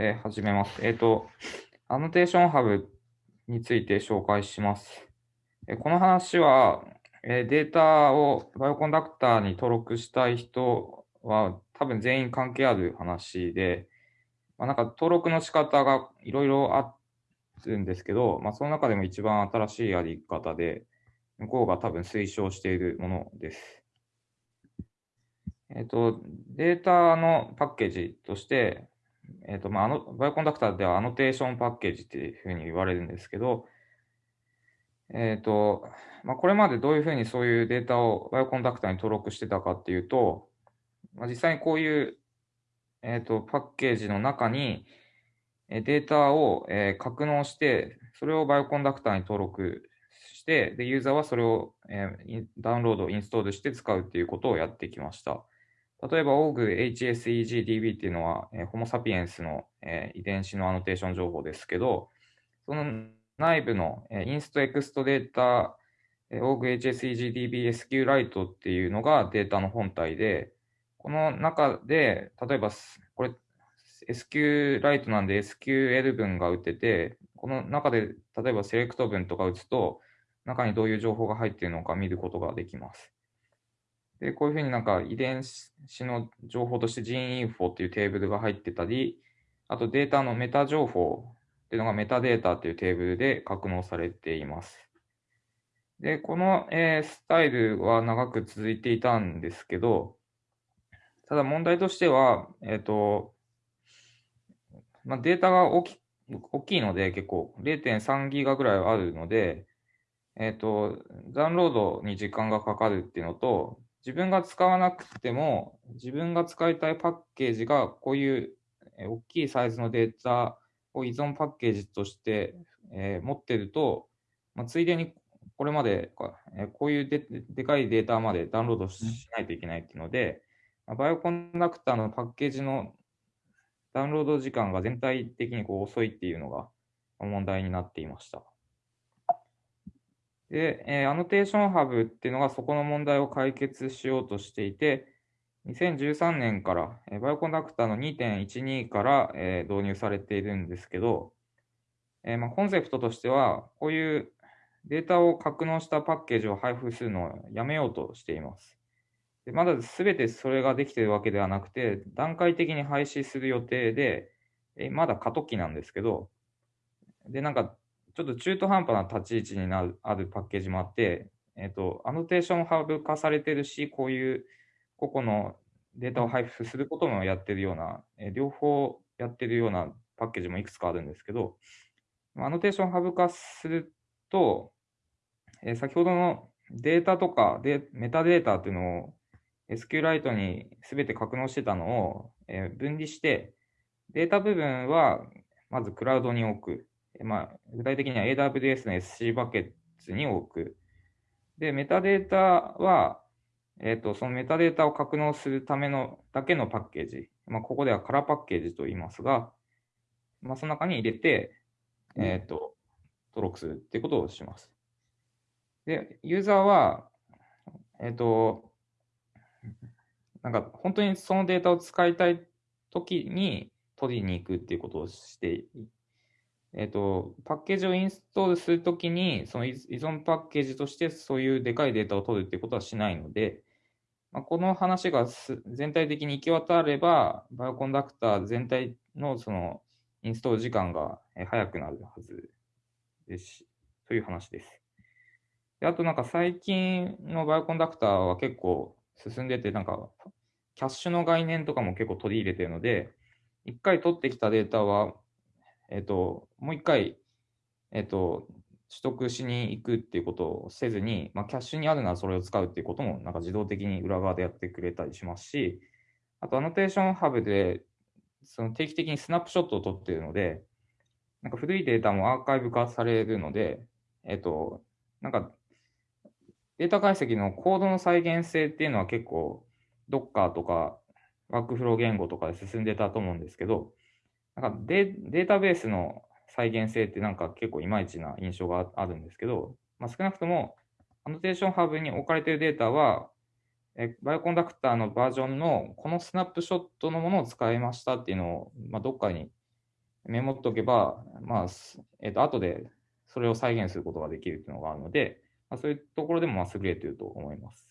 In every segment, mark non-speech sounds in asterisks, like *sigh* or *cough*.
えー始めます。えっ、と、アノテーションハブについて紹介します。えこの話は、えデータをバイオコンダクターに登録したい人は多分全員関係ある話で、まあ、なんか登録の仕方がいろいろあるんですけど、まあ、その中でも一番新しいやり方で、向こうが多分推奨しているものです。えっ、と、データのパッケージとして、えっ、と、まあ、あの、 Bioconductor ではアノテーションパッケージっていうふうに言われるんですけど、えっ、と、まあ、これまでどういうふうにそういうデータを Bioconductor に登録してたかっていうと、まあ、実際にこういう、えっ、と、パッケージの中に、データを、えー格納して、それを Bioconductor に登録して、で、ユーザーはそれを、えーダウンロード、インストールして使うっていうことをやってきました。例えば OGHSEGDB っていうのは、えーホモ・サピエンスの、えー遺伝子のアノテーション情報ですけど、その内部の、えーインストエクストデータ、えー OGHSEGDB SQLite っていうのがデータの本体で、この中で、例えば、これ SQLite なんで SQL 文が打てて、この中で例えばセレクト文とか打つと、中にどういう情報が入っているのか見ることができます。で、こういうふうになんか遺伝子の情報として GeneInfo っていうテーブルが入ってたり、あとデータのメタ情報っていうのがメタデータっていうテーブルで格納されています。で、この、えースタイルは長く続いていたんですけど、ただ問題としては、えっ、と、まあ、データが大き大きいので、結構0.3ギガぐらいあるので、えっ、と、ダウンロードに時間がかかるっていうのと、自分が使わなくても、自分が使いたいパッケージがこういう大きいサイズのデータを依存パッケージとして、持ってると、まあ、ついでにこれまで、こえーこういうででかいデータまでダウンロードしないといけないっていうので、まあバイオコンダクターのパッケージのダウンロード時間が全体的にこう遅いっていうのが問題になっていました。で、えーアノテーションハブっていうのがそこの問題を解決しようとしていて、2013年から、えーバイオコンダクターの2.12から、えー導入されているんですけど、えーまあ、コンセプトとしては、こういうデータを格納したパッケージを配布するのをやめようとしています。でまだ全てそれができているわけではなくて、段階的に廃止する予定で、えまだ過渡期なんですけど、で、なんか、ちょっと中途半端な立ち位置になるあるパッケージもあって、えっ、と、 AnnotationHub 化されてるし、こういう個々のデータを配布することもやってるような、えー両方やってるようなパッケージもいくつかあるんですけど、 AnnotationHub 化すると、えー先ほどのデータとかでメタデータっていうのを SQLite に全て格納してたのを、えー分離して、データ部分はまずクラウドに置く。えーまあ、具体的には AWS の SC バケツに置く。で、メタデータは、えっ、と、そのメタデータを格納するためのだけのパッケージ。まあ、ここではカラーパッケージと言いますが、まあ、その中に入れて、えっ、と、登録するっていうことをします。で、ユーザーは、えっ、と、なんか本当にそのデータを使いたいときに取りに行くっていうことをして、えっ、と、パッケージをインストールするときに、その依存パッケージとしてそういうでかいデータを取るっていうことはしないので、まあ、この話がす全体的に行き渡れば、バイオコンダクター全体のそのインストール時間が早くなるはずですし、という話です。であとなんか最近のバイオコンダクターは結構進んでて、なんかキャッシュの概念とかも結構取り入れてるので、一回取ってきたデータは、えっ、と、もう一回、えっ、と、取得しに行くっていうことをせずに、まあ、キャッシュにあるならそれを使うっていうこともなんか自動的に裏側でやってくれたりしますし、あとアノテーションハブでその定期的にスナップショットを取っているので、なんか古いデータもアーカイブ化されるので、えっ、と、なんかデータ解析のコードの再現性っていうのは結構 Docker とかワークフロー言語とかで進んでたと思うんですけど、なんかデデータベースの再現性ってなんか結構いまいちな印象があるんですけど、まあ、少なくとも AnnotationHub に置かれているデータは、え Bioconductor のバージョンのこのスナップショットのものを使いましたっていうのを、まあ、どっかにメモっとけば、まあ、えっ、ー、と、後でそれを再現することができるっていうのがあるので、まあ、そういうところでも優れていると思います。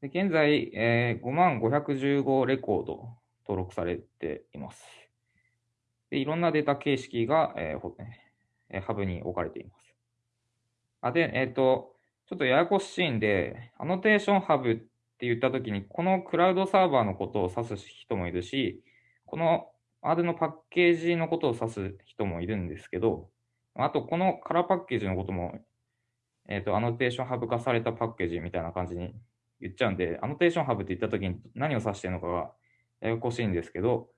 で現在、えー、5万515レコード登録されています。でいろんなデータ形式が、えーえ、ハブに置かれています。あで、えっ、ー、と、ちょっとややこしいんで、アノテーションハブって言ったときに、このクラウドサーバーのことを指す人もいるし、この R のパッケージのことを指す人もいるんですけど、あと、このカラーパッケージのことも、えっ、ー、と、 AnnotationHub 化されたパッケージみたいな感じに言っちゃうんで、 AnnotationHub って言ったときに何を指してるのかがややこしいんですけど、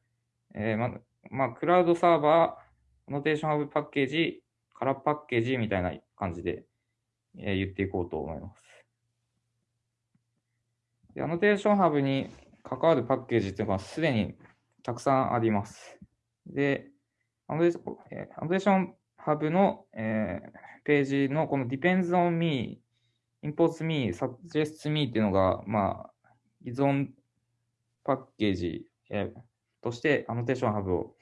えー、ま、まあ、クラウドサーバー、 AnnotationHub パッケージ、空パッケージみたいな感じで、えー、言っていこうと思います。で AnnotationHub に関わるパッケージっていうのはすでにたくさんあります。で、 AnnotationHub の、えー、ページのこの depends on me imports me, suggests me っていうのが、まあ、依存パッケージ、えー、として AnnotationHub を、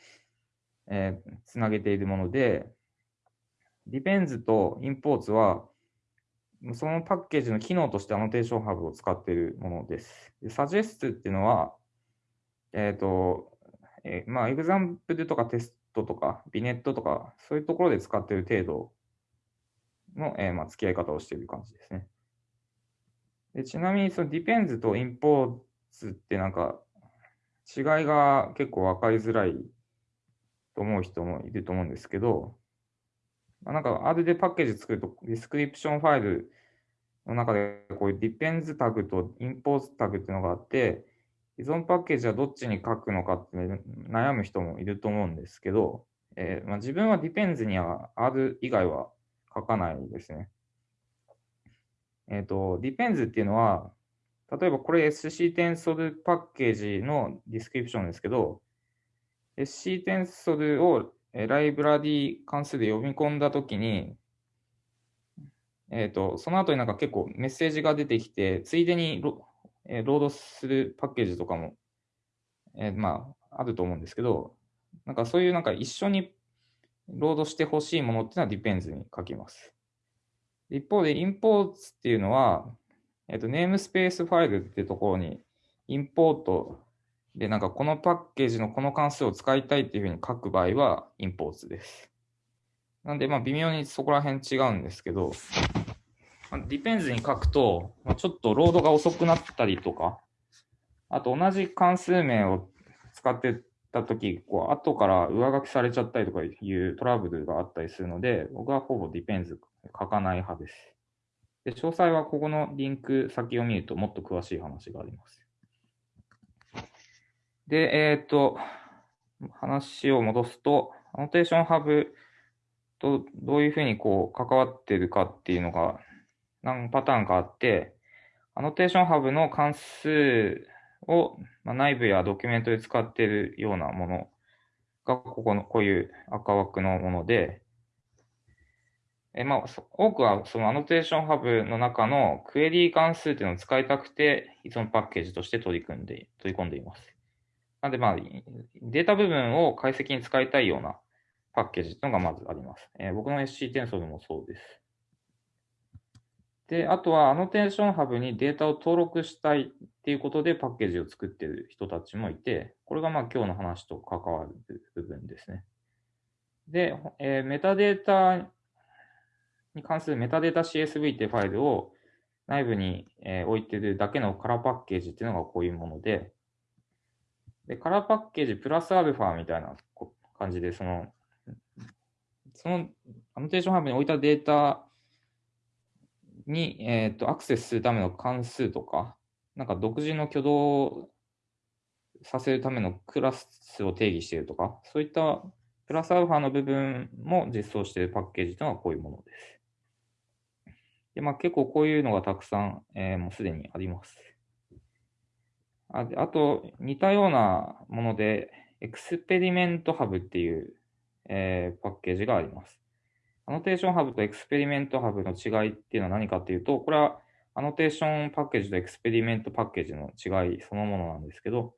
えー、つなげているもので、depends と imports は、そのパッケージの機能として AnnotationHub を使っているものです。で suggest っていうのは、えっ、ー、と、えー、まあ、 example とかテストとか、 vignette とか、そういうところで使っている程度の、えー、まあ、付き合い方をしている感じですね。でちなみに、その depends と Import ってなんか、違いが結構分かりづらいと思う人もいると思うんですけど、まあ、なんか R でパッケージ作ると、 description ファイルの中で、こういう depends タグと Import タグっていうのがあって、依存パッケージはどっちに書くのかって、悩む人もいると思うんですけど、えーまあ、自分は depends には R 以外は書かないですね。えっ、ー、と、depends っていうのは、例えばこれ scTensor パッケージの description ですけど、SC テンソルをライブラリー関数で読み込んだときに、えっ、ー、と、その後になんか結構メッセージが出てきて、ついでにロ,、えー、ロードするパッケージとかも、えー、まあ、あると思うんですけど、なんかそういうなんか一緒にロードしてほしいものっていうのは depends に書きます。一方で imports っていうのは、えっと、ネームスペースファイルっていうところに、インポートで、なんかこのパッケージのこの関数を使いたいっていうふうに書く場合は、インポーツです。なんで、まあ、微妙にそこら辺違うんですけど、まあ、depends に書くと、まあ、ちょっとロードが遅くなったりとか、あと同じ関数名を使ってたとき、こう、後から上書きされちゃったりとかいうトラブルがあったりするので、僕はほぼ depends 書かない派です。で、詳細はここのリンク先を見るともっと詳しい話があります。で、えっ、ー、と、話を戻すと、 AnnotationHub とどういうふうにこう関わってるかっていうのが何パターンかあって、 AnnotationHub の関数を、まあ、内部やドキュメントで使っているようなものが、ここの、こういう赤枠のもので、えまあ、多くはその AnnotationHub の中の query 関数っていうのを使いたくて、依存パッケージとして取り組んで、取り込んでいます。なんでまあ、データ部分を解析に使いたいようなパッケージっていうのがまずあります。えー、僕の SC テンソルもそうです。で、あとは AnnotationHub にデータを登録したいっていうことでパッケージを作っている人たちもいて、これがまあ今日の話と関わる部分ですね。で、えー、メタデータに関するメタデータ CSV ってファイルを内部に、え置いてるだけのカラーパッケージっていうのがこういうもので、で、カラーパッケージプラスアルファみたいな感じで、その、そのアノテーションハブに置いたデータに、えっ、ー、と、アクセスするための関数とか、なんか独自の挙動させるためのクラスを定義しているとか、そういったプラスアルファの部分も実装しているパッケージというのはこういうものです。で、まあ、結構こういうのがたくさん、えー、もうすでにあります。ああと、似たようなもので、 ExperimentHub っていう、えー、パッケージがあります。 AnnotationHub と ExperimentHub の違いっていうのは何かっていうと、これはアノテーションパッケージとエクスペリメントパッケージの違いそのものなんですけど、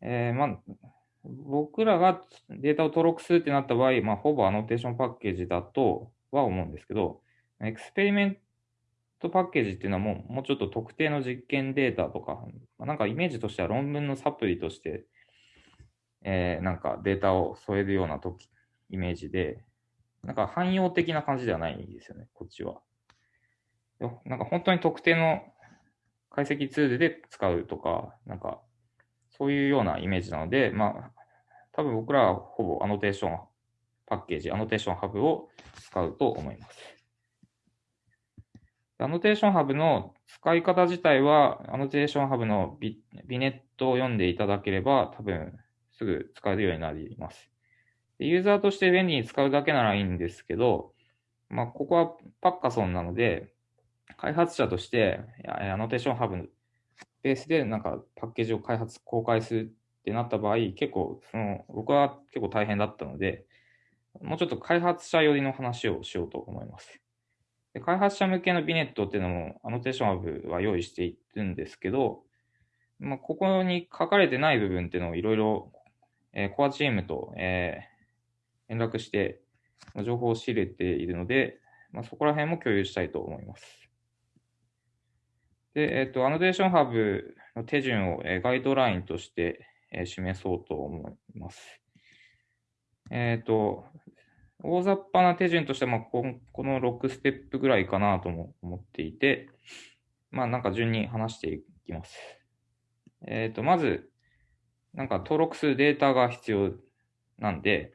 えー、まあ、僕らがデータを登録するってなった場合、まあ、ほぼアノテーションパッケージだとは思うんですけど、エクスペリメントパッケージっていうのはもうもうちょっと特定の実験データとか、なんかイメージとしては論文のサプリとして、えー、なんかデータを添えるような時イメージで、なんか汎用的な感じではないんですよね、こっちは。なんか本当に特定の解析ツールで使うとか、なんかそういうようなイメージなので、まあ、多分僕らはほぼ annotation パッケージ、 AnnotationHub を使うと思います。 AnnotationHub の使い方自体は、 AnnotationHub のビ vignette を読んでいただければ、多分すぐ使えるようになります。ユーザーとして便利に使うだけならいいんですけど、まあ、ここはパッカソンなので、開発者として、 AnnotationHub ベースでなんかパッケージを開発、公開するってなった場合、結構、その、僕は結構大変だったので、もうちょっと開発者寄りの話をしようと思います。で開発者向けの vignette っていうのも、 AnnotationHub は用意しているんですけど、まあ、ここに書かれてない部分っていうのをいろいろ、えー、コアチームと、えー、連絡して、情報を仕入れているので、まあ、そこら辺も共有したいと思います。で、えっ、ー、と、アノテーションハブの手順を、えー、ガイドラインとして、えー、示そうと思います。えっ、と、大雑把な手順としては、まあ、ここの6ステップぐらいかなとも思っていて、まあ、なんか順に話していきます。えっ、と、まず、なんか登録するデータが必要なんで、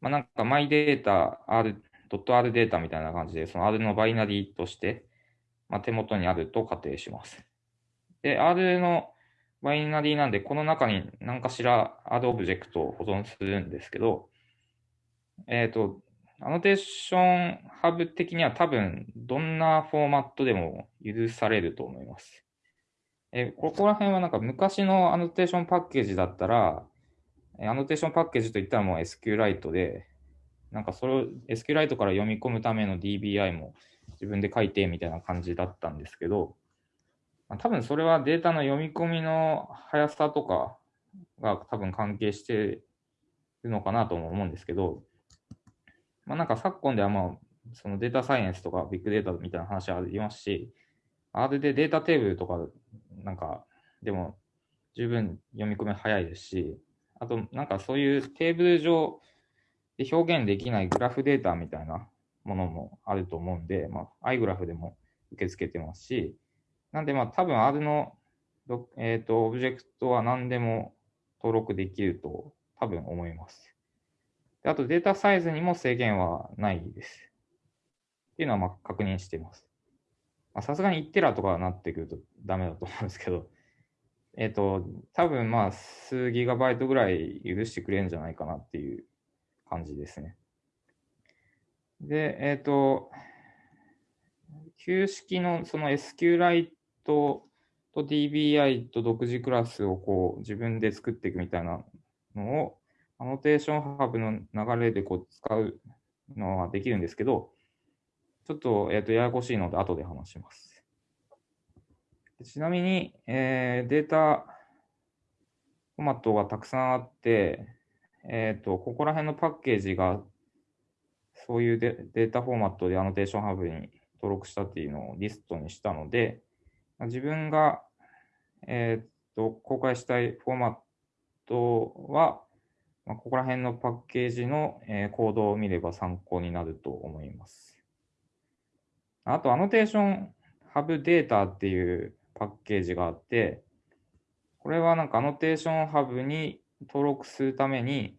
まあ、なんか my データ r、.r データみたいな感じで、その R のバイナリーとして、まあ、手元にあると仮定します。で、R のバイナリーなんで、この中に何かしら R オブジェクトを保存するんですけど、えっ、ー、と、 AnnotationHub 的には多分、どんなフォーマットでも許されると思います。えここら辺はなんか昔のアノテーションパッケージだったら、アノテーションパッケージといったらもう SQLite で、なんかそれを SQLite から読み込むための DBI も自分で書いてみたいな感じだったんですけど、まあ、多分それはデータの読み込みの速さとかが多分関係してるのかなとも思うんですけど、まあ、なんか昨今ではまあ、そのデータサイエンスとかビッグデータみたいな話ありますし、R でデータテーブルとかなんかでも十分読み込み早いですし、あとなんかそういうテーブル上で表現できないグラフデータみたいなものもあると思うんで、まあ、iGraph でも受け付けてますし、なんで、まあ、多分 R の、えっ、ー、と、オブジェクトは何でも登録できると多分思います。あと、データサイズにも制限はないです。っていうのはまあ確認しています。さすがに1テラとかなってくるとダメだと思うんですけど、えっ、ー、と、多分まあ数ギガバイトぐらい許してくれるんじゃないかなっていう感じですね。で、えっ、ー、と、旧式のその SQLite と DBI と独自クラスをこう自分で作っていくみたいなのを、アノテーションハブの流れでこう使うのはできるんですけど、ちょっと,、えー、とややこしいので後で話します。ちなみに、えー、データフォーマットがたくさんあって、えっ、ー、と、ここら辺のパッケージがそういうデデータフォーマットでアノテーションハブに登録したっていうのをリストにしたので、自分が、えっ、と、公開したいフォーマットは、まあ、ここら辺のパッケージの、えー、コードを見れば参考になると思います。あと、アノテーションハブデータっていうパッケージがあって、これはなんかアノテーションハブに登録するために、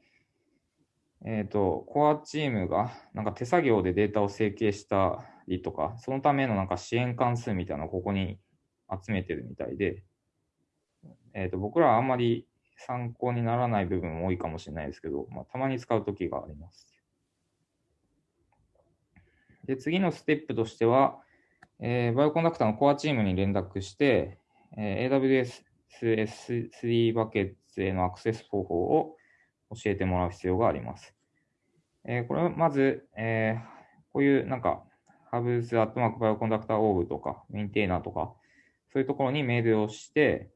えっ、ー、と、コアチームがなんか手作業でデータを整形したりとか、そのためのなんか支援関数みたいなのをここに集めてるみたいで、えっ、ー、と、僕らはあんまり参考にならない部分も多いかもしれないですけど、まあ、たまに使うときがあります。で、次のステップとしては、えー、バイオコンダクターのコアチームに連絡して、えー、AWS S3 バケツへのアクセス方法を教えてもらう必要があります。えー、これはまず、えー、こういうなんか、 hubs アットマーク bioconductor.org とか、 maintainer とか、そういうところにメールをして、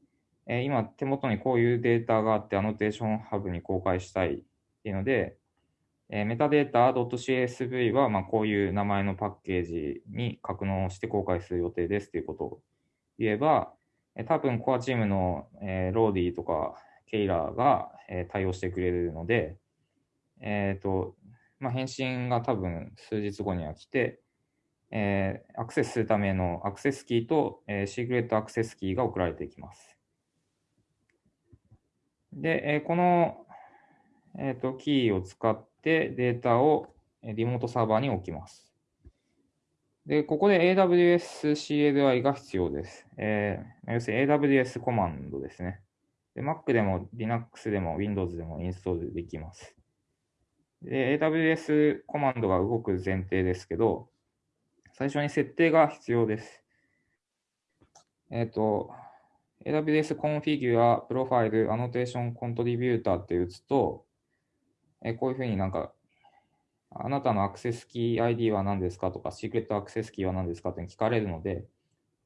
え今手元にこういうデータがあって AnnotationHub に公開したいっていうので、えメタデータ .csv はまこういう名前のパッケージに格納して公開する予定ですということを言えば、え多分コアチームの、え Lori とか Kayla が、え対応してくれるので、え、ー、と、まあ、返信が多分数日後には来て、え、アクセスするためのアクセスキーと、えー、シークレットアクセスキーが送られていきます。で、え、この、えーと、キーを使ってデータをリモートサーバーに置きます。で、ここで AWS CLI が必要です。えー、要するに AWS コマンドですね。で Mac でも Linux でも Windows でもインストールできます。で、AWS コマンドが動く前提ですけど、最初に設定が必要です。えっ、ー、と、AWS Configure Profile Annotation Contributor って打つと、えこういうふうになんか、あなたのアクセスキー ID は何ですかとか、シークレットアクセスキーは何ですかって聞かれるので、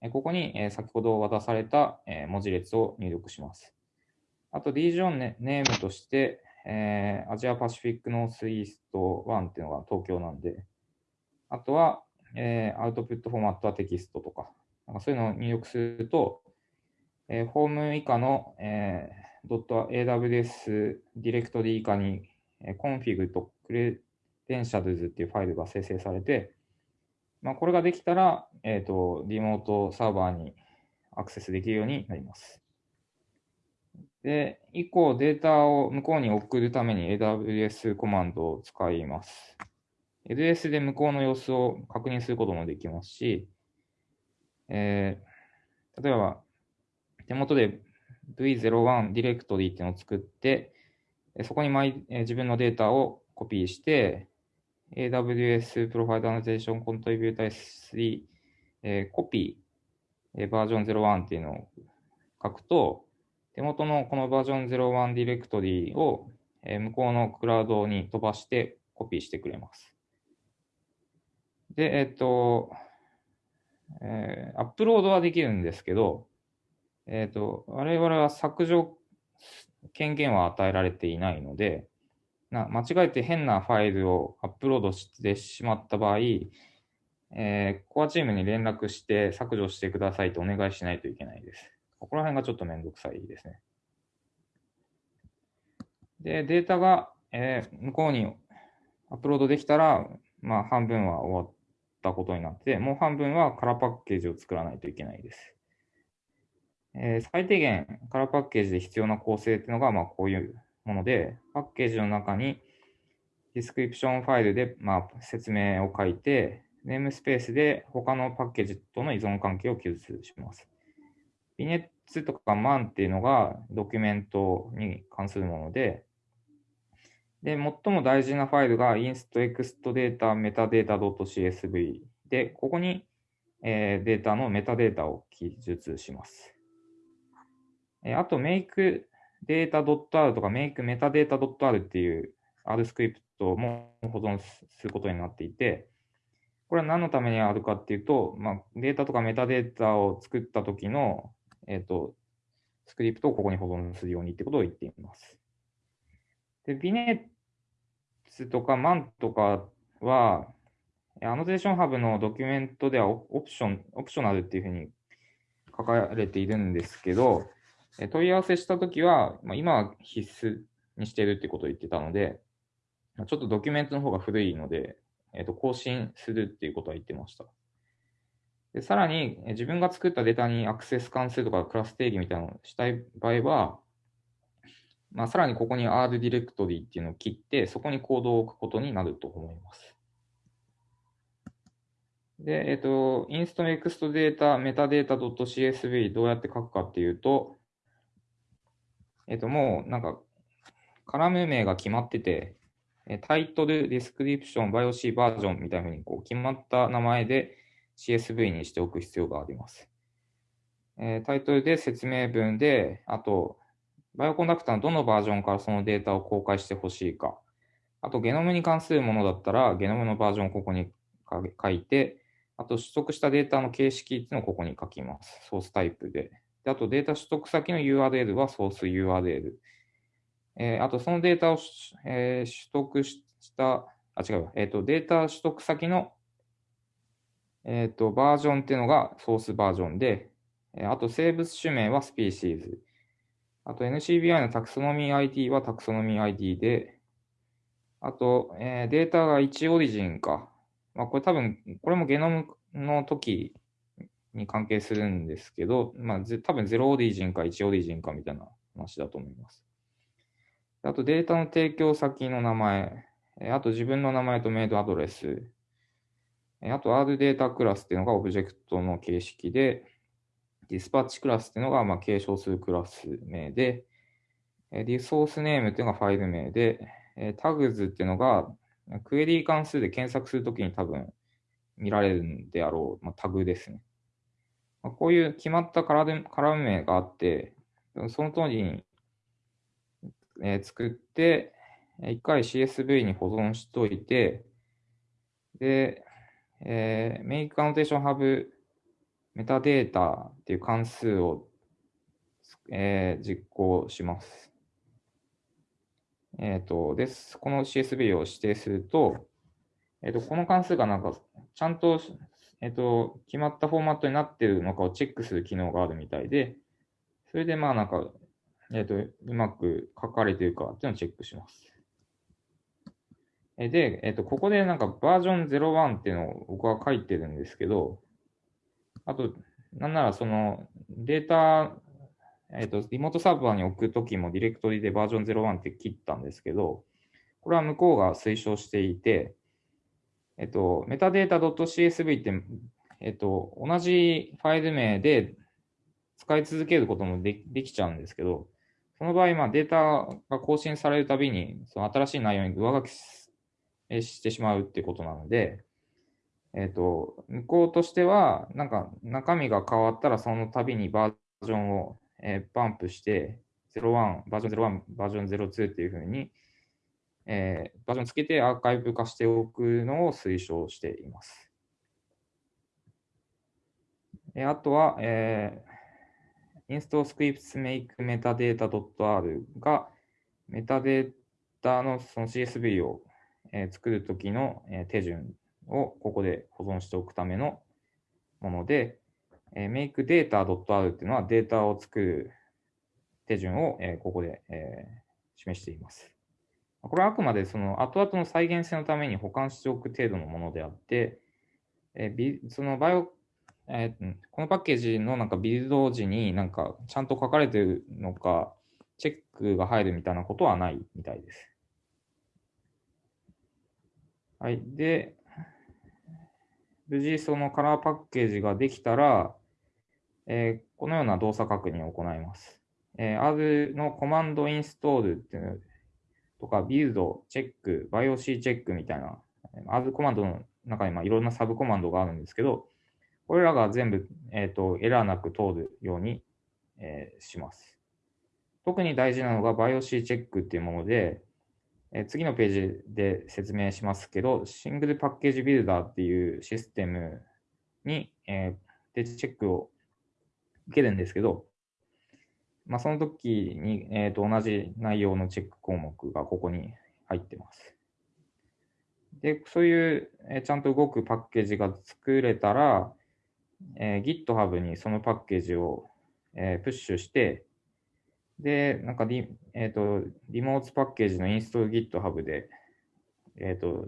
えここに、え先ほど渡された、え文字列を入力します。あと、リージョンネームとして、えー、アジアパシフィックノースイースト1っていうのが東京なんで、あとは、えー、アウトプットフォーマットはテキストとか、なんかそういうのを入力すると、えー、ホーム以下の、えー、.aws ディレクトリ以下に、えー、config と credentials っていうファイルが生成されて、まあ、これができたら、えっ、ー、と、リモートサーバーにアクセスできるようになります。で、以降データを向こうに送るために AWS コマンドを使います。AWS で向こうの様子を確認することもできますし、えー、例えば、手元で V01 ディレクトリーっていうのを作って、そこにマイ自分のデータをコピーして、AWS プロファイルアナテーションコントリビューター S3、え、コピー、バージョン01っていうのを書くと、手元のこのバージョン01ディレクトリーを向こうのクラウドに飛ばしてコピーしてくれます。で、えっと、えー、アップロードはできるんですけど、えっと、我々は削除権限は与えられていないので、な間違えて変なファイルをアップロードしてしまった場合、えー、コアチームに連絡して削除してくださいとお願いしないといけないです。ここら辺がちょっとめんどくさいですね。で、データが、えー、向こうにアップロードできたら、まあ、半分は終わったことになって、もう半分は空パッケージを作らないといけないです。えー、最低限、カラーパッケージで必要な構成っていうのが、まあ、こういうもので、パッケージの中に description ファイルで、まあ、説明を書いて、 namespace で他のパッケージとの依存関係を記述します。 vignettes とか man っていうのがドキュメントに関するもので、で、最も大事なファイルが inst ext data metadata.csv で、ここに、えー、データのメタデータを記述します。え、あと make data.r とか make metadata.r っていう R スクリプトも保存することになっていて、これは何のためにあるかっていうと、まあ、データとかメタデータを作った時のえっ、ー、と、スクリプトをここに保存するようにってことを言っています。で、 vignettes とか man とかは、 AnnotationHub のドキュメントではオプション、 optional っていうふうに書かれているんですけど、問い合わせしたときは、まあ、今は必須にしてるってことを言ってたので、ちょっとドキュメントの方が古いので、えっ、と、更新するっていうことは言ってました。でさらに、自分が作ったデータにアクセス関数とかクラス定義みたいなのをしたい場合は、まあ、さらにここに R ディレクトリーっていうのを切って、そこにコードを置くことになると思います。で、えっ、と、インストネクストデータ、メタデータ .csv どうやって書くかっていうと、えっ、と、もうなんか、カラム名が決まってて、タイトル、ディスクリプション、バイオシーバージョンみたいにこう決まった名前で、CSV にしておく必要があります。えー、タイトルで説明文で、あと、バイオコンダクターのどのバージョンからそのデータを公開してほしいか。あと、ゲノムに関するものだったら、ゲノムのバージョンをここに書いて、あと、取得したデータの形式っていうのをここに書きます。ソースタイプで。であとデータ取得先の URL はソース URL。えー、あとそのデータを、えー、取得した、あ、違う、えっ、ー、と、データ取得先の、えっ、と、バージョンっていうのがソースバージョンで、えあと生物種名はスピーシーズ。あと NCBI のタクソノミー ID はタクソノミー ID で、あと、えー、データが1オリジンか。まあ、これ多分、これもゲノムの時に関係するんですけど、まあ、多分0オリジンか1オリジンかみたいな話だと思います。あとデータの提供先の名前、あと自分の名前とメイドアドレス、あと R データクラスっていうのがオブジェクトの形式で、ディスパッチクラスっていうのがまあ継承するクラス名で、リソースネームっていうのがファイル名で、タグズっていうのがクエリー関数で検索するときに多分見られるんであろう、まあ、タグですね。まあ、こういう決まったカラム名があって、その通りに、えー、作って、一回 CSV に保存しといて、で、えー、メイクアノテーションハブメタデータっていう関数を、えー、実行します。えっ、ー、と、です。この CSV を指定すると、えっ、ー、と、この関数がなんか、ちゃんと、えっ、と、決まったフォーマットになっているのかをチェックする機能があるみたいで、それでまあなんか、えっ、と、うまく書かれているかっていうのをチェックします。で、えっ、と、ここでなんかバージョン01っていうのを僕は書いてるんですけど、あと、なんならそのデータ、えっ、と、リモートサーバーに置くときもディレクトリでバージョン01って切ったんですけど、これは向こうが推奨していて、えっ、と、メタデータ .csv って、えっ、と、同じファイル名で使い続けることもでできちゃうんですけど、その場合、まあ、データが更新されるたびに、その新しい内容に上書きしてしまうっていうことなので、えっ、と、向こうとしては、なんか中身が変わったらその度にバージョンを、えー、バンプして、01、バージョン01、バージョン02っていうふうに、えー、バージョンつけてアーカイブ化しておくのを推奨しています。えあとは、えー、install scripts make metadata.r がメタデータのその CSV を、えー、作るときの、えー、手順をここで保存しておくためのもので、えー、makeData.r っていうのはデータを作る手順を、えー、ここで、えー、示しています。これはあくまでその後々の再現性のために保管しておく程度のものであって、え、そのバイオ、えー、このパッケージのなんかビルド時になんかちゃんと書かれてるのか、チェックが入るみたいなことはないみたいです。はい。で、無事そのカラーパッケージができたら、えー、このような動作確認を行います。えー、R のコマンドインストールっていうとか、ビルド、チェック、バイオシーチェックみたいな、R コマンドの中にまあいろんなサブコマンドがあるんですけど、これらが全部、えーと、エラーなく通るように、えー、します。特に大事なのがバイオシーチェックっていうもので、え次のページで説明しますけど、シングルパッケージビルダーっていうシステムに、えー、でチェックを受けるんですけど、まあ、その時に、えー、と同じ内容のチェック項目がここに入ってます。で、そういう、えー、ちゃんと動くパッケージが作れたら、えー、GitHub にそのパッケージを、えー、プッシュして、で、なんかリ、えっ、ー、と、リモートパッケージのインストール GitHub で、えっ、ー、と、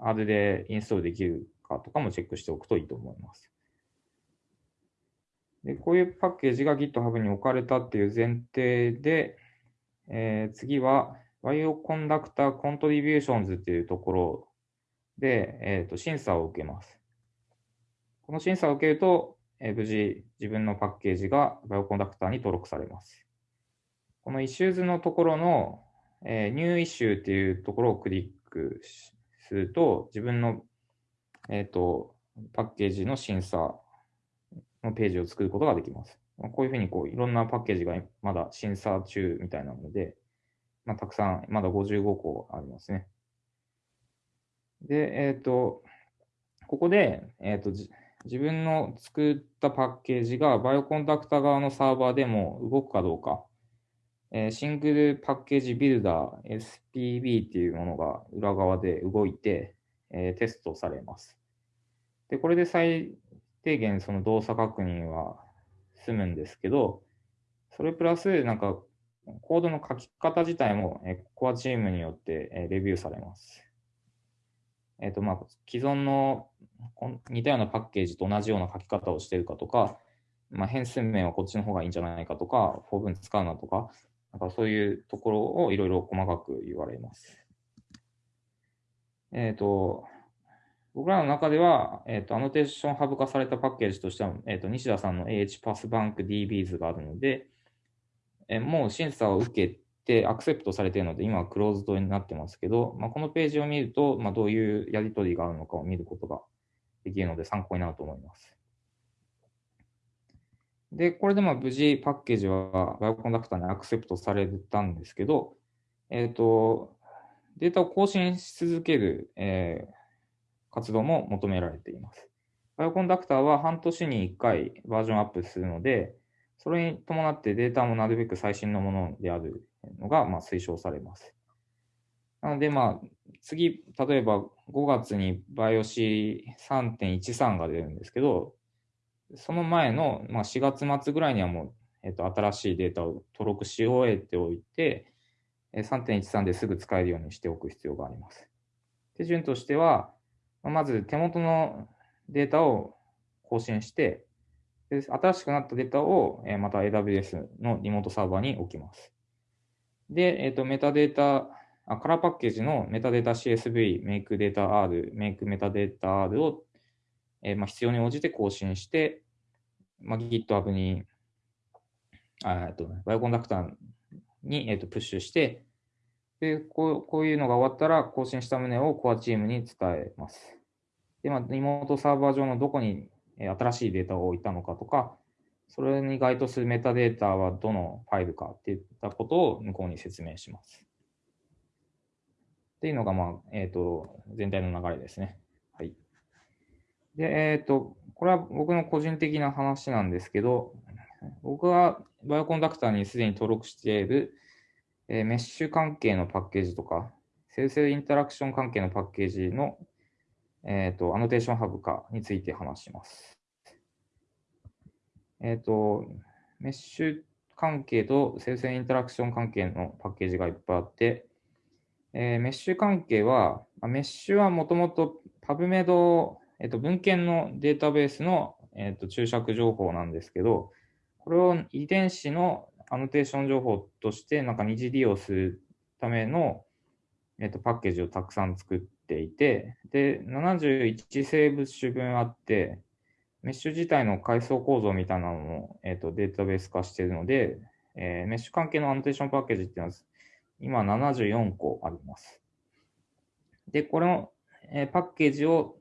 R でインストールできるかとかもチェックしておくといいと思います。で、こういうパッケージが GitHub に置かれたっていう前提で、えー、次は Bioconductor Contributions っていうところで、えーと、審査を受けます。この審査を受けると、えー、無事自分のパッケージが Bioconductor に登録されます。この Issues のところの、えー、 New Issue っていうところをクリックすると、自分の、えっ、ー、と、パッケージの審査のページを作ることができます。こういうふうにこういろんなパッケージがまだ審査中みたいなので、まあ、たくさん、まだ55個ありますね。で、えっ、ー、と、ここで、えっ、ー、と、自分の作ったパッケージがバイオコンダクタ側のサーバーでも動くかどうか、えー、シングルパッケージビルダー SPB っていうものが裏側で動いて、えー、テストされます。で、これで最低限その動作確認は済むんですけど、それプラスなんかコードの書き方自体も、えー、コアチームによって、え、レビューされます。えっ、ー、と、まあ、既存の似たようなパッケージと同じような書き方をしているかとか、まあ、変数名はこっちの方がいいんじゃないかとか、フォー文使うなとか、なんかそういうところをいろいろ細かく言われます。えっ、ー、と、僕らの中では、えっ、と、 AnnotationHub 化されたパッケージとしては、えっ、と、西田さんの AHPathbankDbs があるので、えもう審査を受けてアクセプトされているので、今はクローズドになってますけど、まあ、このページを見ると、まあ、どういうやり取りがあるのかを見ることができるので参考になると思います。で、これでまあ無事パッケージは Bioconductor にアクセプトされたんですけど、えっ、ー、と、データを更新し続ける、えー、活動も求められています。バイオコンダクターは半年に1回バージョンアップするので、それに伴ってデータもなるべく最新のものであるのがまあ推奨されます。なので、まあ、次、例えば5月にバイオシ3.13が出るんですけど、その前の、まあ、4月末ぐらいにはもう、えっと、新しいデータを登録し終えておいて、3.13ですぐ使えるようにしておく必要があります。手順としては、まず手元のデータを更新して、で新しくなったデータをまた AWS のリモートサーバーに置きます。で、えっ、と、メタデータ、あカラーパッケージのメタデータ CSV、メイクデータ R、メイクメタデータ R をえー、まあ、必要に応じて更新して、まあ、GitHub に、あと、バイオコンダクターに、えー、とプッシュして、でこう、こういうのが終わったら更新した旨をコアチームに伝えます。で、まあ、リモートサーバー上のどこに新しいデータを置いたのかとか、それに該当するメタデータはどのファイルかっていったことを向こうに説明します。っていうのが、まあ、えっ、ー、と、全体の流れですね。はいで、えっ、ー、と、これは僕の個人的な話なんですけど、僕は Bioconductor にすでに登録している、えー、メッシュ関係のパッケージとか、生成インタラクション関係のパッケージの、え、ー、と、 AnnotationHub 化について話します。えっ、と、メッシュ関係と生成インタラクション関係のパッケージがいっぱいあって、えー、メッシュ関係は、メッシュはもともと PubMed えっと、文献のデータベースの、えっと、注釈情報なんですけど、これを遺伝子のアノテーション情報としてなんか二次利用するための、えっと、パッケージをたくさん作っていて、で、71生物種分あって、メッシュ自体の階層構造みたいなのも、えっと、データベース化しているので、えー、メッシュ関係のアノテーションパッケージっていうのは、今74個あります。で、この、えー、パッケージを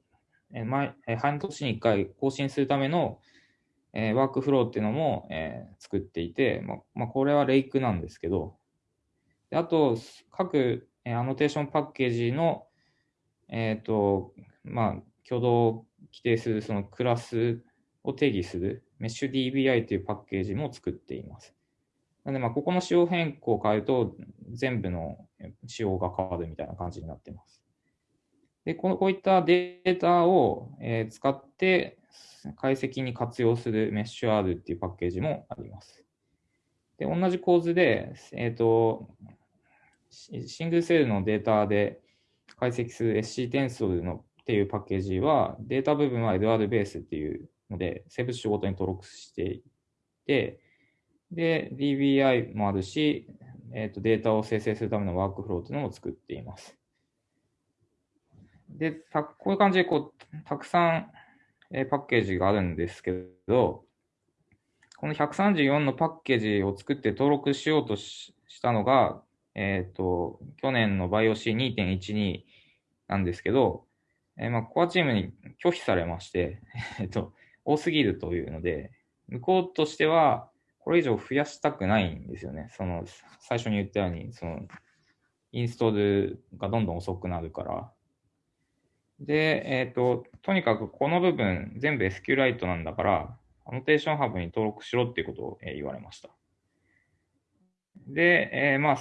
え毎え半年に1回更新するための、えワークフローっていうのも、え作っていて、ままあ、これはレイクなんですけど、であと、各、えアノテーションパッケージの、えっ、と、まあ、挙動を規定するそのクラスを定義するメッシュ DBI というパッケージも作っています。なので、まあ、ここの仕様変更を変えると、全部の仕様が変わるみたいな感じになっています。で、このこういったデータを、えー、使って解析に活用するメッシュ R っていうパッケージもあります。で、同じ構図で、えっ、ー、と、シングルセルのデータで解析する SC テンソルのっていうパッケージは、データ部分は LR ベースっていうので、生物種ごとに登録していて、で、DBI もあるし、えっ、ー、と、データを生成するためのワークフローというのも作っています。で、たこういう感じでこう、たくさん、えー、パッケージがあるんですけど、この134のパッケージを作って登録しようとしたのが、えっ、ー、と、去年の BIOC2.12 なんですけど、えー、まあ、コアチームに拒否されまして、*laughs* えっと、多すぎるというので、向こうとしては、これ以上増やしたくないんですよね。その、最初に言ったように、その、インストールがどんどん遅くなるから。で、えっ、ー、と、とにかくこの部分全部 SQLite なんだから、アノテーションハブに登録しろっていうことを、言われました。で、えー、まあ、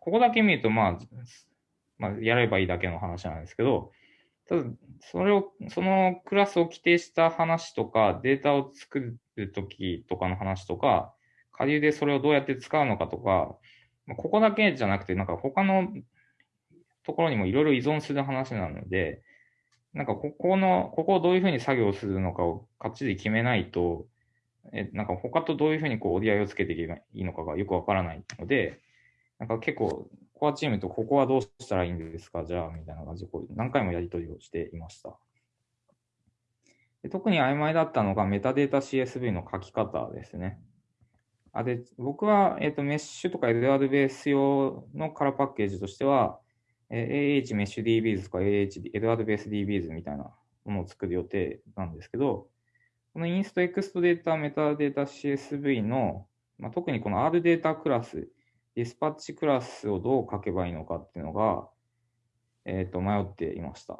ここだけ見ると、まあ、まあ、やればいいだけの話なんですけど、ただ、それを、そのクラスを規定した話とか、データを作るときとかの話とか、下流でそれをどうやって使うのかとか、ここだけじゃなくて、なんか他のところにもいろいろ依存する話なので、なんかここの、ここをどういうふうに作業するのかをかっちり決めないと、え、なんか他とどういうふうにこう折り合いをつけていけばいいのかがよくわからないので、なんか結構コアチームとここはどうしたらいいんですか？じゃあ、みたいな感じでこう何回もやり取りをしていました。で特に曖昧だったのがメタデータ CSV の書き方ですね。あで僕は、えーと、メッシュとかエドワードベース用のカラーパッケージとしては、えー、AH メッシュ DBs とか AH エドワードベース DBs みたいなものを作る予定なんですけど、このインストエクストデータメタデータ CSV の、まあ、特にこの R データクラスディスパッチクラスをどう書けばいいのかっていうのが、えっ、ー、と、迷っていました。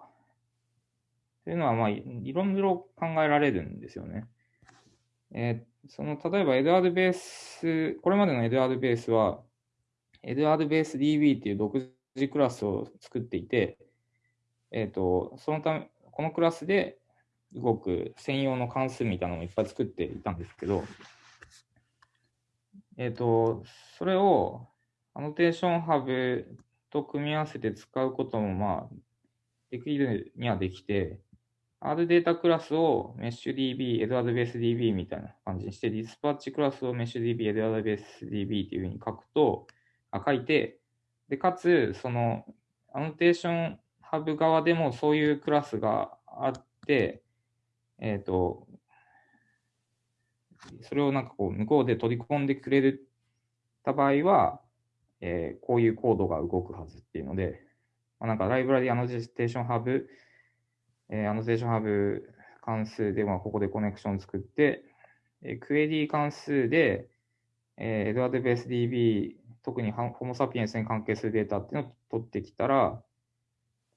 というのは、まあ、いろいろ考えられるんですよね。えー、その、例えば、エドワードベース、これまでのエドワードベースは、エドワードベース DB っていう独自クラスを作っていて、えっ、ー、と、そのため、このクラスで動く専用の関数みたいなのをいっぱい作っていたんですけど、えっ、ー、と、それを AnnotationHub と組み合わせて使うことも、まあ、できるにはできて、 RDataClass を MeSHDb、LRBaseDb みたいな感じにして、 DispatchClass を MeSHDb、LRBaseDb っていうふうに書くと、あ書いて、で、かつ、その、 AnnotationHub 側でもそういうクラスがあって、えっ、ー、と、それをなんかこう、向こうで取り込んでくれるた場合は、えー、こういうコードが動くはずっていうので、まあ、なんかライブラリアノテーションハブ、えー、アノテーションハブ関数で、まあ、ここでコネクション作って、えー、クエリー関数で、えー、エドワードベース DB、特にホモサピエンスに関係するデータっていうのを取ってきたら、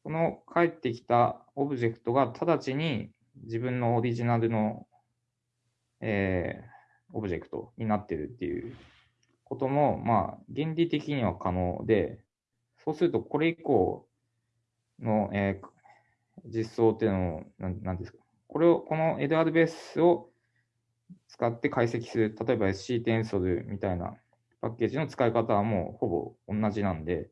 この返ってきたオブジェクトが直ちに自分のオリジナルのえー、オブジェクトになってるっていうことも、まあ、原理的には可能で、そうするとこれ以降の、えー、実装っていうのを、なんですか、これを、この LRBase を使って解析する、例えば SC テンソルみたいなパッケージの使い方はもうほぼ同じなんで、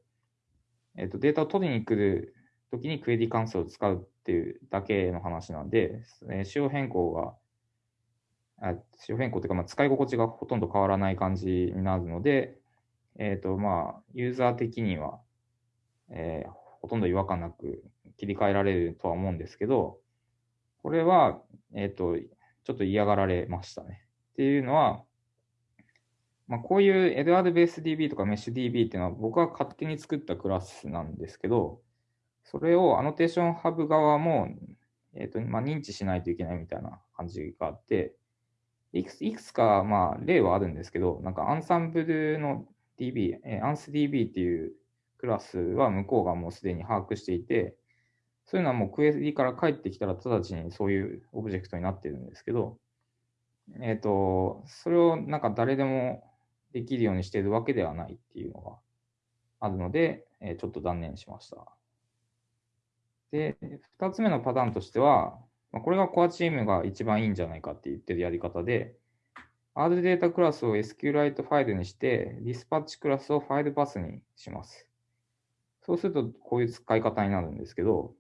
えっ、と、データを取りに来るときにクエリ関数を使うっていうだけの話なんで、えー、仕様変更があ仕様変更というか、まあ、使い心地がほとんど変わらない感じになるので、えっ、ー、と、まあ、ユーザー的には、えー、ほとんど違和感なく切り替えられるとは思うんですけど、これは、えっ、ー、と、ちょっと嫌がられましたね。っていうのは、まあ、こういうエドワードベース DB とかメッシュ DB っていうのは僕は勝手に作ったクラスなんですけど、それを AnnotationHub 側も、え、ー、と、まあ、認知しないといけないみたいな感じがあって、いくついくつか、まあ、例はあるんですけど、なんかアンサンブルの DB、えアンス DB っていうクラスは向こうがもうすでに把握していて、そういうのはもうクエリから帰ってきたら直ちにそういうオブジェクトになってるんですけど、えっ、ー、と、それをなんか誰でもできるようにしているわけではないっていうのがあるので、えー、ちょっと断念しました。で、二つ目のパターンとしては、まあ、これがコアチームが一番いいんじゃないかって言ってるやり方で、R データクラスを SQLite ファイルにして、ディスパッチクラスをファイルパスにします。そうすると、こういう使い方になるんですけど、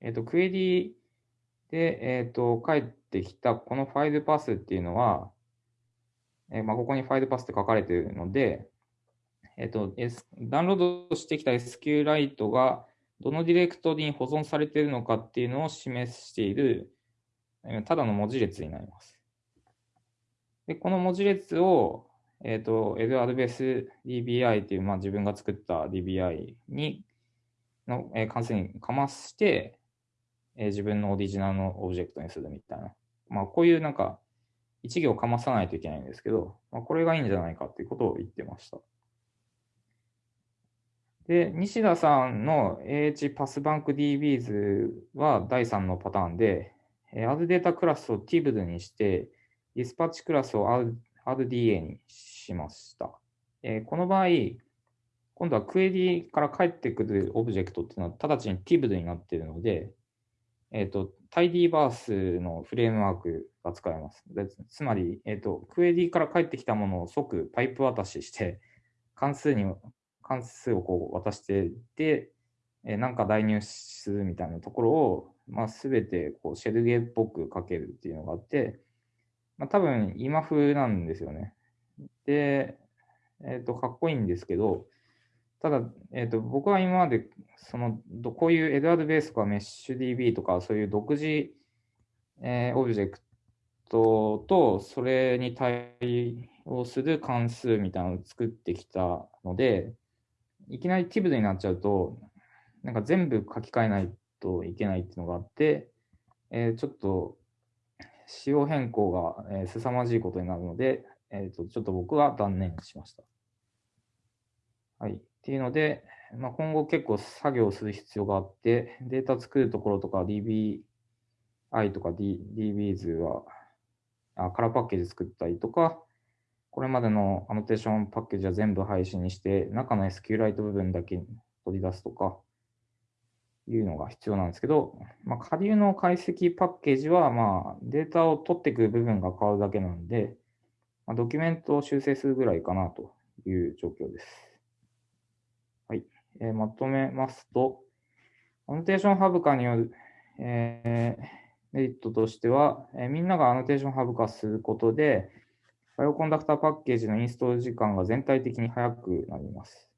えっ、ー、と、クエリで、えっ、ー、と、返ってきたこのファイルパスっていうのは、え、まあ、ここにファイルパスって書かれているので、えっ、と、S、ダウンロードしてきた SQLite がどのディレクトリに保存されているのかっていうのを示している、ただの文字列になります。で、この文字列を、えっ、ー、と、エドアドベース DBI っていう、まあ、自分が作った DBI に、の、えー、関数にかまして、えー、自分のオリジナルのオブジェクトにするみたいな。まあ、こういうなんか、一行かまさないといけないんですけど、まあ、これがいいんじゃないかっていうことを言ってました。で、西田さんの AH パスバンク DBs は第3のパターンで、えー、アドデータクラスを TIBD にして、ディスパッチクラスを AddDA にしました。えー、この場合、今度はクエリから返ってくるオブジェクトっていうのは直ちに TIBD になっているので、えっ、ー、と、タイディバースのフレームワークが使えます。つまり、えっ、ー、と、クエリから返ってきたものを即パイプ渡しして、*laughs* 関数に、関数をこう渡してで、えー、なんか代入するみたいなところを、まあ、すべてこうシェルゲーっぽく書けるっていうのがあって、まあ、多分今風なんですよね。で、えっ、ー、と、かっこいいんですけど、ただ、えーと、僕は今までそのこういうエドワードベースとかメッシュ DB とかそういう独自、えー、オブジェクトとそれに対応する関数みたいなのを作ってきたので、いきなり TIBD になっちゃうと、なんか全部書き換えないといけないっていうのがあって、えー、ちょっと仕様変更が、えー、凄まじいことになるので、えーとちょっと僕は断念しました。はい。っていうので、まあ、今後結構作業する必要があって、データ作るところとか DBI とか、D、DBs はあ、カラーパッケージ作ったりとか、これまでのアノテーションパッケージは全部廃止にして、中の SQLite 部分だけ取り出すとか、いうのが必要なんですけど、まあ、下流の解析パッケージは、まあ、データを取っていく部分が変わるだけなんで、まあ、ドキュメントを修正するぐらいかなという状況です。えー、まとめますと、 AnnotationHub 化による、え、メリットとしては、え、みんなが AnnotationHub 化することで、 Bioconductor パッケージのインストール時間が全体的に速くなります。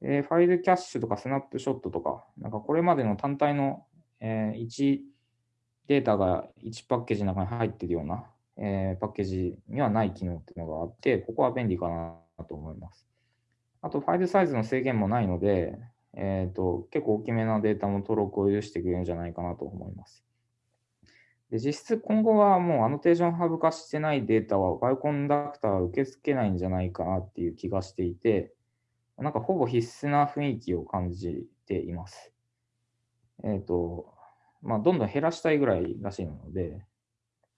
え、ファイルキャッシュとかスナップショットとか、なんかこれまでの単体の、え、1データが1パッケージの中に入っているような、え、パッケージにはない機能っていうのがあって、ここは便利かなと思います。あと、ファイルサイズの制限もないので、えーと、結構大きめなデータも登録を許してくれるんじゃないかなと思います。で実質今後はもう AnnotationHub 化してないデータは Bioconductor は受け付けないんじゃないかなっていう気がしていて、なんかほぼ必須な雰囲気を感じています。えっ、ー、と、まあ、どんどん減らしたいぐらいらしいので、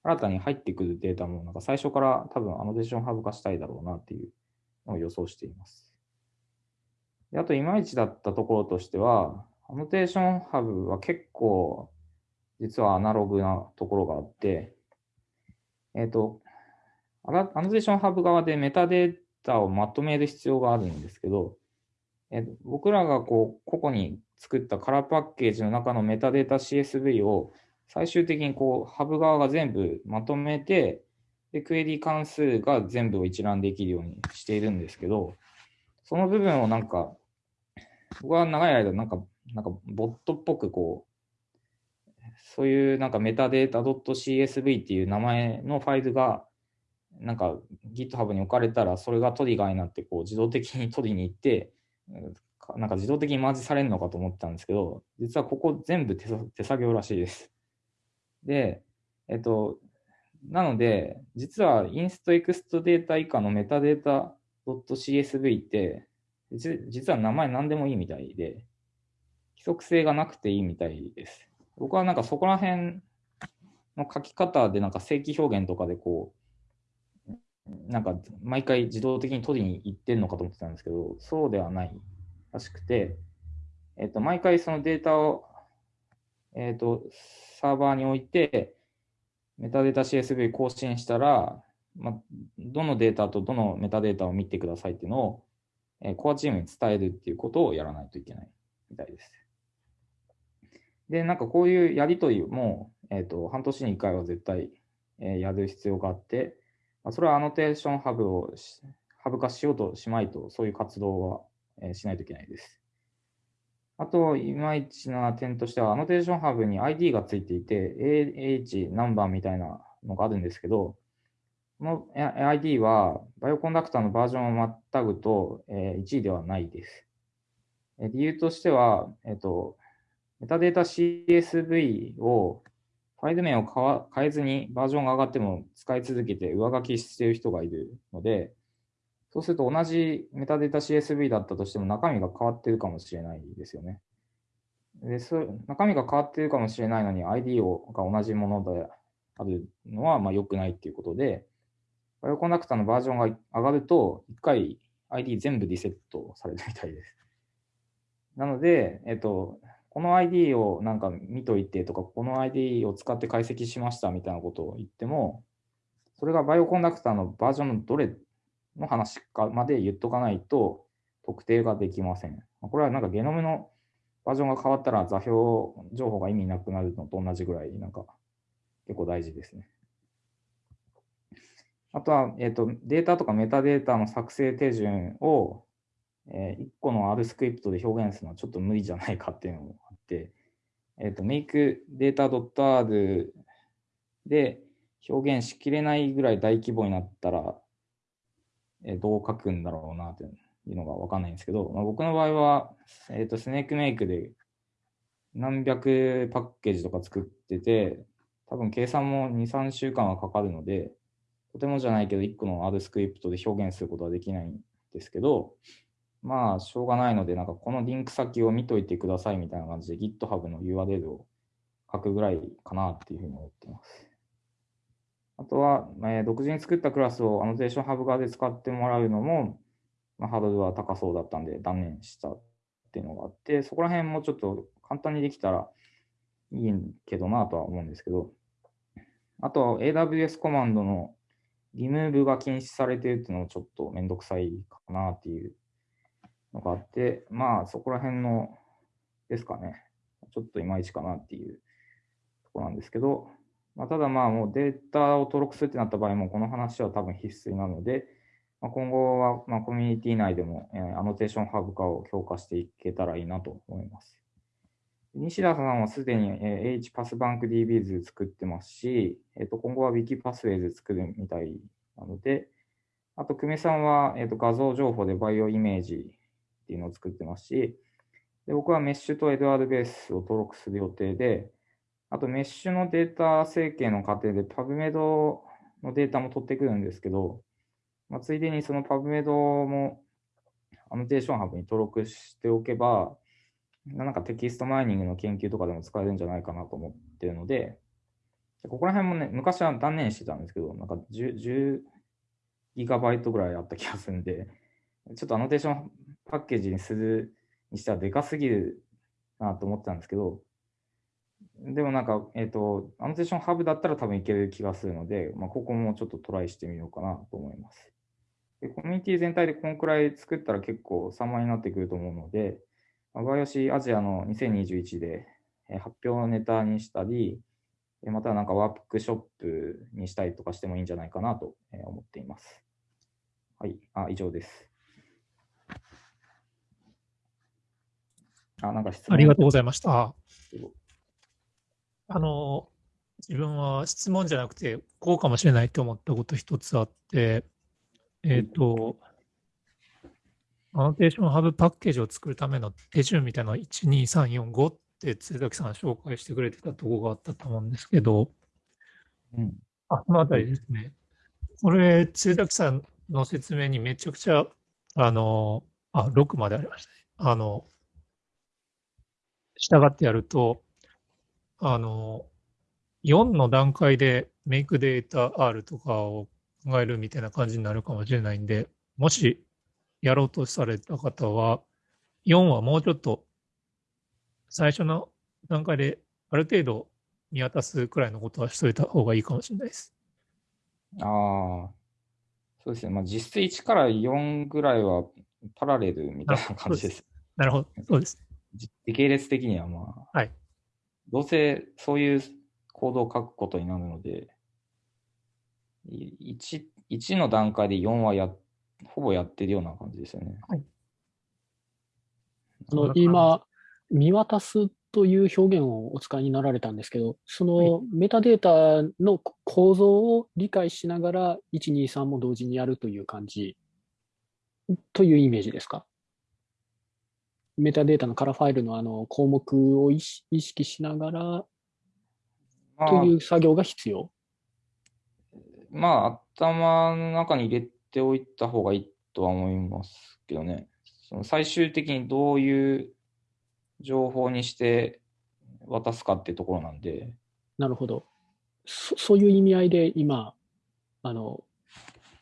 新たに入ってくるデータもなんか最初から多分 AnnotationHub 化したいだろうなっていうのを予想しています。であと、いまいちだったところとしては、 AnnotationHub は結構、実はアナログなところがあって、えっ、ー、と、アノテーションハブ側でメタデータをまとめる必要があるんですけど、えー、僕らがこう、個々に作ったカラーパッケージの中のメタデータ CSV を最終的にこう、ハブ側が全部まとめて、で、クエリ関数が全部を一覧できるようにしているんですけど、その部分をなんか、僕は長い間、なんか、なんか、ボットっぽくこう、そういうなんかメタデータ .csv っていう名前のファイルが、なんか GitHub に置かれたら、それがトリガーになって、こう、自動的に取りに行って、なんか自動的にマージされるのかと思ったんですけど、実はここ全部手手作業らしいです。で、えっと、なので、実はインストエクストデータ以下のメタデータ .csv って、実は名前何でもいいみたいで、規則性がなくていいみたいです。僕はなんかそこら辺の書き方でなんか正規表現とかでこう、なんか毎回自動的に取りに行ってんのかと思ってたんですけど、そうではないらしくて、えっ、と、毎回そのデータを、えっ、と、サーバーに置いて、メタデータ CSV 更新したら、まあ、どのデータとどのメタデータを見てくださいっていうのを、え、コアチームに伝えるっていうことをやらないといけないみたいです。で、なんかこういうやりとりも、えっ、ー、と、半年に1回は絶対、え、やる必要があって、まあ、それは AnnotationHub を Hub 化しようとしまいと、そういう活動は、え、しないといけないです。あと、いまいちな点としては、 AnnotationHub に ID がついていて、AH ナンバーみたいなのがあるんですけど、この ID は、バイオコンダクターのバージョンをまたぐと、えー、1位ではないです。え理由としては、えっ、と、メタデータ CSV をファイル名を変えずにバージョンが上がっても使い続けて上書きしている人がいるので、そうすると同じメタデータ CSV だったとしても中身が変わってるかもしれないですよね。でそ中身が変わってるかもしれないのに ID をが同じものであるのはまあ良くないっていうことで、バイオコンダクターのバージョンが上がると、1回 ID 全部リセットされるみたいです。*laughs* なので、えっと、この ID をなんか見といてとか、この ID を使って解析しましたみたいなことを言っても、それがバイオコンダクターのバージョンのどれの話かまで言っとかないと特定ができません。これはなんかゲノムのバージョンが変わったら座標情報が意味なくなるのと同じぐらいなんか結構大事ですね。あとは、えーと、データとかメタデータの作成手順を、えー、1個の R スクリプトで表現するのはちょっと無理じゃないかっていうのもあって、えっ、ー、と、makeData.r で表現しきれないぐらい大規模になったら、えー、どう書くんだろうなっていうのがわかんないんですけど、まあ、僕の場合は、えっ、ー、と、スネークメイクで何百パッケージとか作ってて、多分計算も2、3週間はかかるので、とてもじゃないけど、1個の R スクリプトで表現することはできないんですけど、まあ、しょうがないので、なんかこのリンク先を見といてくださいみたいな感じで GitHub の URL を書くぐらいかなっていうふうに思っています。あとは、えー、独自に作ったクラスをアノテーションハブ側で使ってもらうのも、まあ、ハードルは高そうだったんで断念したっていうのがあって、そこら辺もちょっと簡単にできたらいいけどなとは思うんですけど、あとは AWS コマンドのリムーブが禁止されてるっていうのもちょっとめんどくさいかなっていうのがあって、まあそこら辺のですかね、ちょっといまいちかなっていうところなんですけど、まあ、ただまあもうデータを登録するってなった場合もこの話は多分必須なので、まあ、今後はまコミュニティ内でも、 AnnotationHub 化を強化していけたらいいなと思います。西田さんはすでに AHPathbankDbs 作ってますし、えっと、今後は Wiki パスウェイズ作るみたいなので、あと、久米さんは、えっと、画像情報で BioImage っていうのを作ってますし、で僕はメッシュと LRBase を登録する予定で、あとメッシュのデータ整形の過程で PubMed のデータも取ってくるんですけど、まあ、ついでにその PubMed も AnnotationHub に登録しておけば、なんかテキストマイニングの研究とかでも使えるんじゃないかなと思ってるので、ここら辺もね、昔は断念してたんですけど、なんか 10, ギガバイトぐらいあった気がするんで、ちょっとアノテーションパッケージにするにしてはでかすぎるなと思ってたんですけど、でもなんか、えっ、ー、と、 AnnotationHub だったら多分いける気がするので、まあ、ここもちょっとトライしてみようかなと思います。でコミュニティ全体でこんくらい作ったら結構様になってくると思うので、バイオシアジアの2021で発表ネタにしたり、またなんかワークショップにしたりとかしてもいいんじゃないかなと思っています。はい、あ、以上です。あ、なんか質問ありがとうございました。あの、自分は質問じゃなくて、こうかもしれないと思ったこと一つあって、えっ、ー、と、アノテーションハブパッケージを作るための手順みたいなの1、2、3、4、5って津崎さん紹介してくれてたところがあったと思うんですけど、うん、あ、このあたりですね。これ、津崎さんの説明にめちゃくちゃ、あの、あ、6までありましたね。あの、従ってやると、あの、4の段階でメイクデータ R とかを考えるみたいな感じになるかもしれないんで、もしやろうとされた方は、4はもうちょっと最初の段階である程度見渡すくらいのことはしといた方がいいかもしれないです。ああ、そうですね。まあ、実質1から4ぐらいはパラレルみたいな感じです。なるほど、そうです。時系列的にはまあ、はい。どうせそういうコードを書くことになるので、1, 1の段階で4はやっほぼやってるような感じですよね。はい、あの今、見渡すという表現をお使いになられたんですけど、そのメタデータの構造を理解しながら、1、2、3も同時にやるという感じというイメージですか？メタデータのカラーファイルのあの項目を意識しながらという作業が必要？まあ、頭の中に入れておいた方がいいとは思いますけどね。その最終的にどういう情報にして渡すかっていうところなんで、なるほど。そそういう意味合いで今、あの、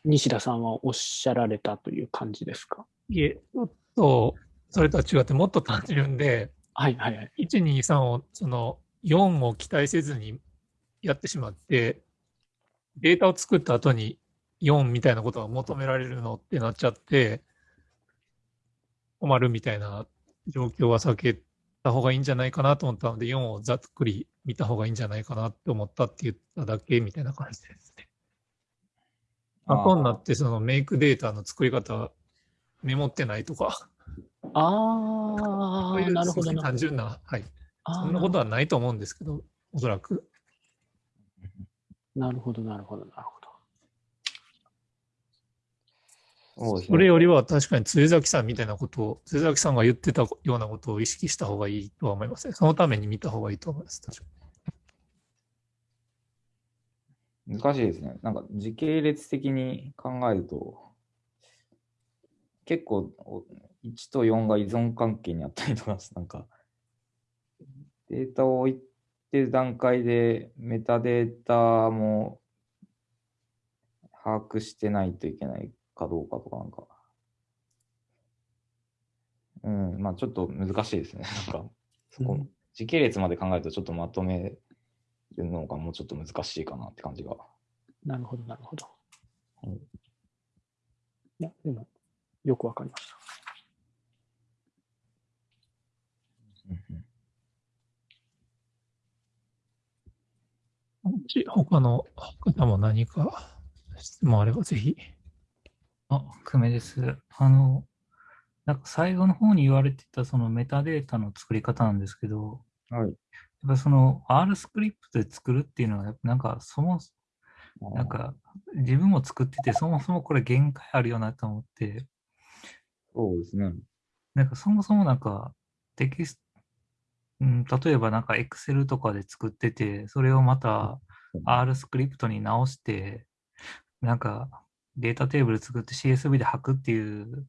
西田さんはおっしゃられたという感じですか？いえ、ちょっと、それとは違ってもっと単純で、はいはいはい。1、2、3を、その4を期待せずにやってしまって、データを作った後に4みたいなことが求められるのってなっちゃって、困るみたいな状況は避けた方がいいんじゃないかなと思ったので、4をざっくり見た方がいいんじゃないかなって思ったって言っただけみたいな感じですね。後になってそのメイクデータの作り方メモってないとか、ああ、なるほど単純な、はい。そんなことはないと思うんですけど、おそらく。なるほど、なるほど、なるほど。それね。よりは確かに杖崎さんみたいなことを、杖崎さんが言ってたようなことを意識した方がいいとは思いますね。そのために見た方がいいと思います。確か難しいですね。なんか時系列的に考えると、結構お1と4が依存関係にあったりとか *laughs* なんかデータを置いてる段階でメタデータも把握してないといけないかどうかとかなんか、うん、まあちょっと難しいですね。*laughs* なんか、そこ、うん時系列まで考えるとちょっとまとめるのがもうちょっと難しいかなって感じが。なるほど、なるほど。うんいや、でも、よくわかりました。もし他の方も何か質問あればぜひ。あ、久米です。あの、なんか最後の方に言われてたそのメタデータの作り方なんですけど、はい。やっぱその R スクリプトで作るっていうのは、やっぱなんかそも、なんか自分も作ってて、そもそもこれ限界あるよなと思って、そうですね。なんかそもそもなんかテキスト、うん、例えばなんか Excel とかで作ってて、それをまた R スクリプトに直して、なんかデータテーブル作って CSV で吐くっていう、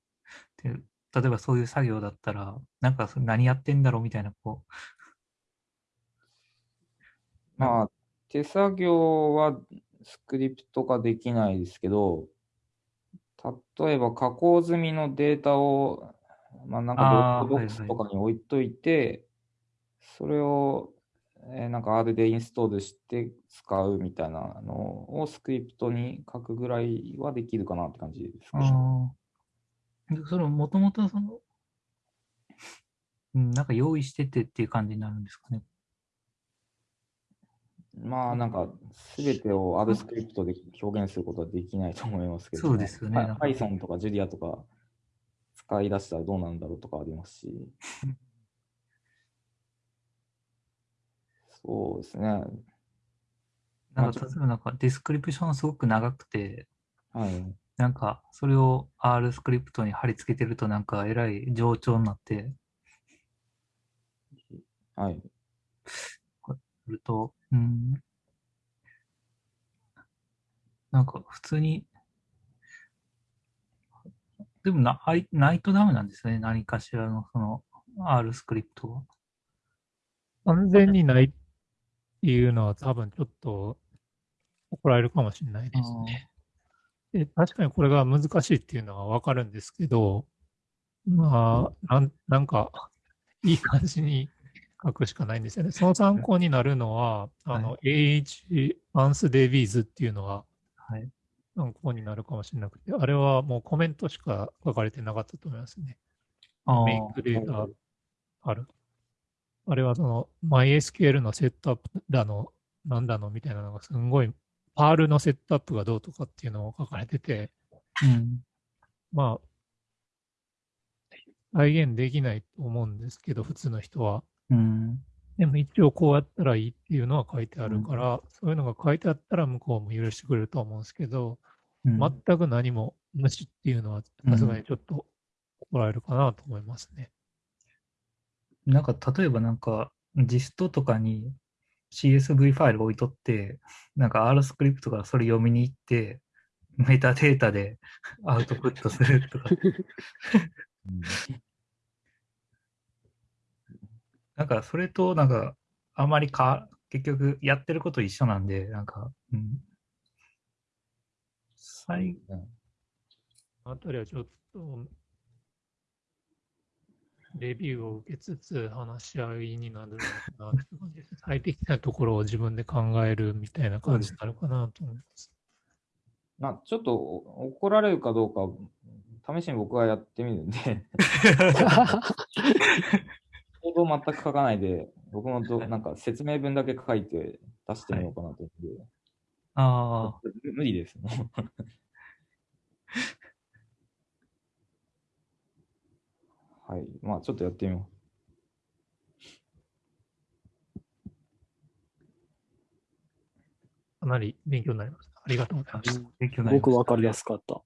て例えばそういう作業だったら、なんか何やってんだろうみたいな、こまあ、手作業はスクリプト化できないですけど、例えば加工済みのデータを、まあ、なんか Dropbox とかに置いといて、それを、えーなんか R でインストールして使うみたいなのをスクリプトに書くぐらいはできるかなって感じですう、かね。でその、もともとその、うん、なんか用意しててっていう感じになるんですかね。まあなんか、すべてを R スクリプトで表現することはできないと思いますけど、そうですよね Python とか Julia とか使い出したらどうなんだろうとかありますし。*laughs* そうですね。なんか、例えばなんかディスクリプションすごく長くて、はい。なんか、それを R スクリプトに貼り付けてると、なんか、えらい冗長になって、はい。すると、うん、なんか、普通に、でもな、ないないとダメなんですよね。何かしらの、その、R スクリプトは。完全にないいうのは多分ちょっと怒られるかもしれないですね。で確かにこれが難しいっていうのはわかるんですけど、まあ、なんなんか、いい感じに書くしかないんですよね。その参考になるのは、あの、AH アンスデビーズっていうのがはい。参考になるかもしれなくて、あれはもうコメントしか書かれてなかったと思いますね。あ make-data ある。あれはその MySQL のセットアップだの、なんだのみたいなのがすんごい、 Perl のセットアップがどうとかっていうのを書かれてて、うん。まあ、再現できないと思うんですけど、普通の人は。うん。でも一応こうやったらいいっていうのは書いてあるから、そういうのが書いてあったら向こうも許してくれると思うんですけど、うん全く何も無視っていうのはさすがにちょっと怒られるかなと思いますね。なんか、例えばなんか、ジストとかに CSV ファイル置いとって、なんか R スクリプトからそれ読みに行って、メタデータでアウトプットするとか。*laughs* うんなんか、それと、なんか、あまりか、結局、やってること一緒なんで、なんか、うん。最あたりはちょっと、レビューを受けつつ話し合いになるのかなって感じです。最適なところを自分で考えるみたいな感じになるかなと思います。まあ、ちょっとお怒られるかどうか、試しに僕はやってみるんで、*laughs* 行動全く書かないで、僕もどなんか説明文だけ書いて出してみようかなと思って、ああ、無無理です。もはい。まあ、ちょっとやってみよかなり勉強になりました。ありがとうございました。勉強になりました僕わかりやすかった。